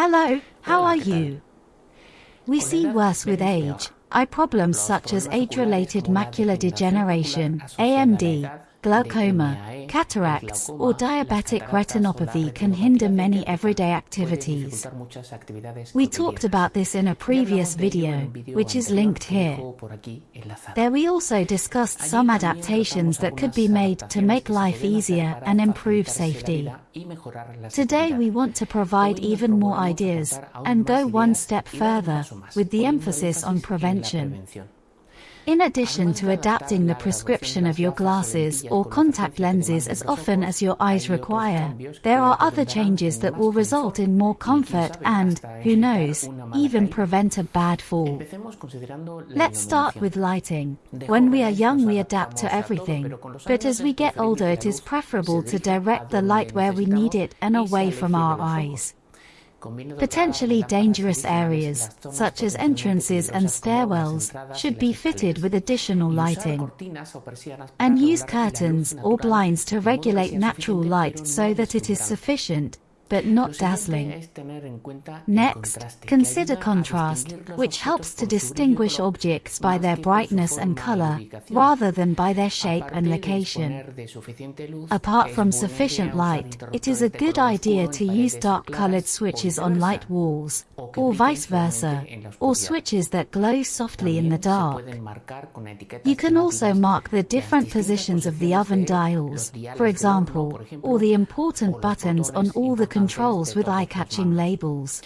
Hello, how are you? We see worse with age. Eye problems such as age-related macular degeneration, AMD, glaucoma, cataracts, or diabetic retinopathy can hinder many everyday activities. We talked about this in a previous video, which is linked here. There we also discussed some adaptations that could be made to make life easier and improve safety. Today we want to provide even more ideas and go one step further with the emphasis on prevention. In addition to adapting the prescription of your glasses or contact lenses as often as your eyes require, there are other changes that will result in more comfort and, who knows, even prevent a bad fall. Let's start with lighting. When we are young we adapt to everything, but as we get older it is preferable to direct the light where we need it and away from our eyes. Potentially dangerous areas, such as entrances and stairwells, should be fitted with additional lighting. And use curtains or blinds to regulate natural light so that it is sufficient, but not dazzling. Next, consider contrast, which helps to distinguish objects by their brightness and color, rather than by their shape and location. Apart from sufficient light, it is a good idea to use dark-colored switches on light walls, or vice versa, or switches that glow softly in the dark. You can also mark the different positions of the oven dials, for example, or the important buttons on all the controls with eye-catching labels.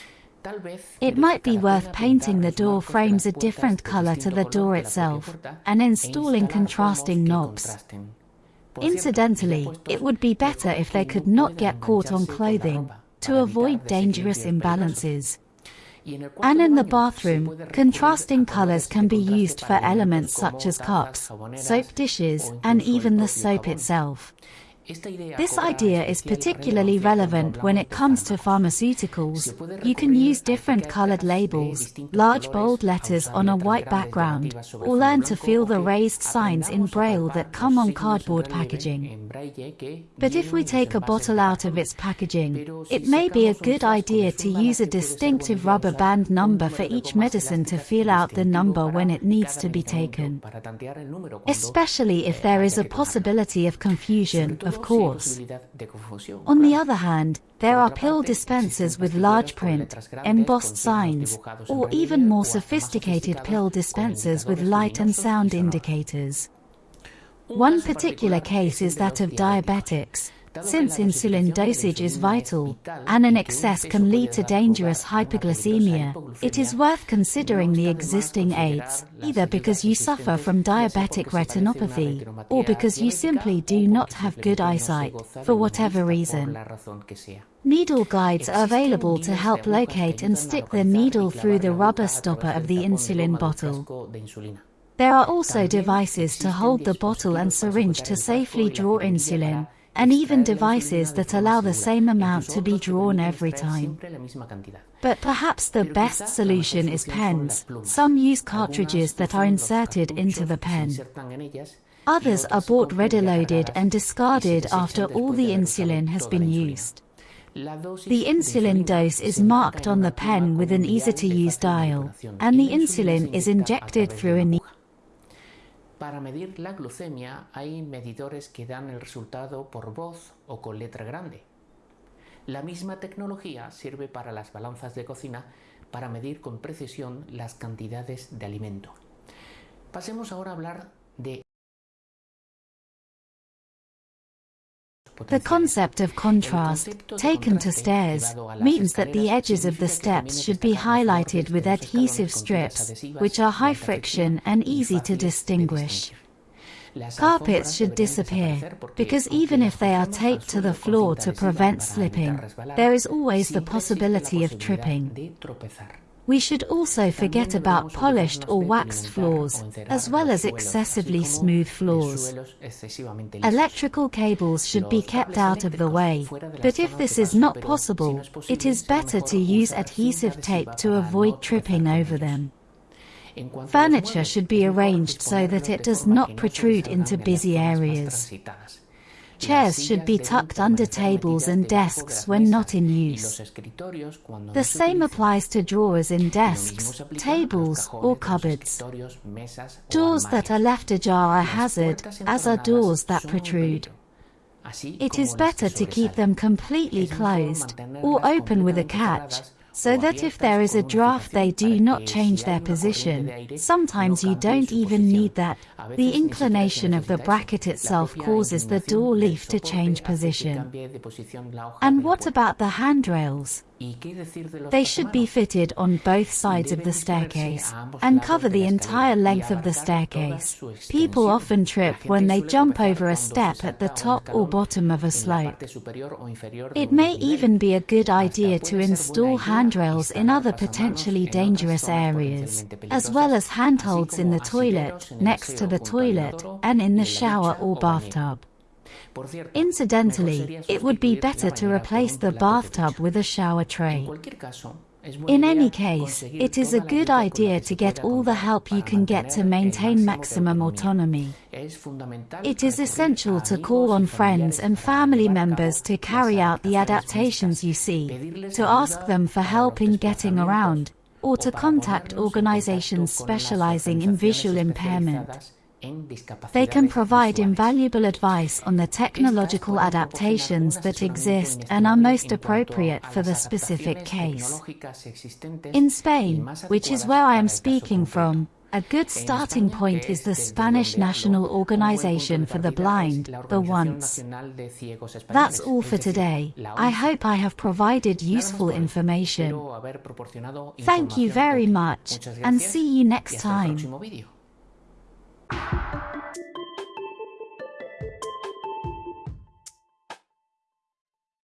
It might be worth painting the door frames a different color to the door itself, and installing contrasting knobs. Incidentally, it would be better if they could not get caught on clothing, to avoid dangerous imbalances. And in the bathroom, contrasting colors can be used for elements such as cups, soap dishes, and even the soap itself. This idea is particularly relevant when it comes to pharmaceuticals. You can use different colored labels, large bold letters on a white background, or learn to feel the raised signs in braille that come on cardboard packaging. But if we take a bottle out of its packaging, it may be a good idea to use a distinctive rubber band number for each medicine to feel out the number when it needs to be taken. Especially if there is a possibility of confusion, of course. On the other hand, there are pill dispensers with large print, embossed signs, or even more sophisticated pill dispensers with light and sound indicators. One particular case is that of diabetics, since insulin dosage is vital, and an excess can lead to dangerous hypoglycemia, it is worth considering the existing aids, either because you suffer from diabetic retinopathy, or because you simply do not have good eyesight, for whatever reason. Needle guides are available to help locate and stick the needle through the rubber stopper of the insulin bottle. There are also devices to hold the bottle and syringe to safely draw insulin, and even devices that allow the same amount to be drawn every time. But perhaps the best solution is pens. Some use cartridges that are inserted into the pen. Others are bought ready-loaded and discarded after all the insulin has been used. The insulin dose is marked on the pen with an easy-to-use dial, and the insulin is injected through a needle. Para medir la glucemia hay medidores que dan el resultado por voz o con letra grande. La misma tecnología sirve para las balanzas de cocina para medir con precisión las cantidades de alimento. Pasemos ahora a hablar de The concept of contrast, taken to stairs, means that the edges of the steps should be highlighted with adhesive strips, which are high friction and easy to distinguish. Carpets should disappear, because even if they are taped to the floor to prevent slipping, there is always the possibility of tripping. We should also forget about polished or waxed floors, as well as excessively smooth floors. Electrical cables should be kept out of the way, but if this is not possible, it is better to use adhesive tape to avoid tripping over them. Furniture should be arranged so that it does not protrude into busy areas. Chairs should be tucked under tables and desks when not in use. The same applies to drawers in desks, tables, or cupboards. Doors that are left ajar are a hazard, as are doors that protrude. It is better to keep them completely closed, or open with a catch, so that if there is a draft they do not change their position. Sometimes you don't even need that. The inclination of the bracket itself causes the door leaf to change position. And what about the handrails? They should be fitted on both sides of the staircase and cover the entire length of the staircase. People often trip when they jump over a step at the top or bottom of a slope. It may even be a good idea to install handrails in other potentially dangerous areas, as well as handholds in the toilet, next to the toilet, and in the shower or bathtub. Incidentally, it would be better to replace the bathtub with a shower tray. In any case, it is a good idea to get all the help you can get to maintain maximum autonomy. It is essential to call on friends and family members to carry out the adaptations you see, to ask them for help in getting around, or to contact organizations specializing in visual impairment. They can provide invaluable advice on the technological adaptations that exist and are most appropriate for the specific case. In Spain, which is where I am speaking from, a good starting point is the Spanish National Organization for the Blind, the ONCE. That's all for today. I hope I have provided useful information. Thank you very much, and see you next time. Thank you.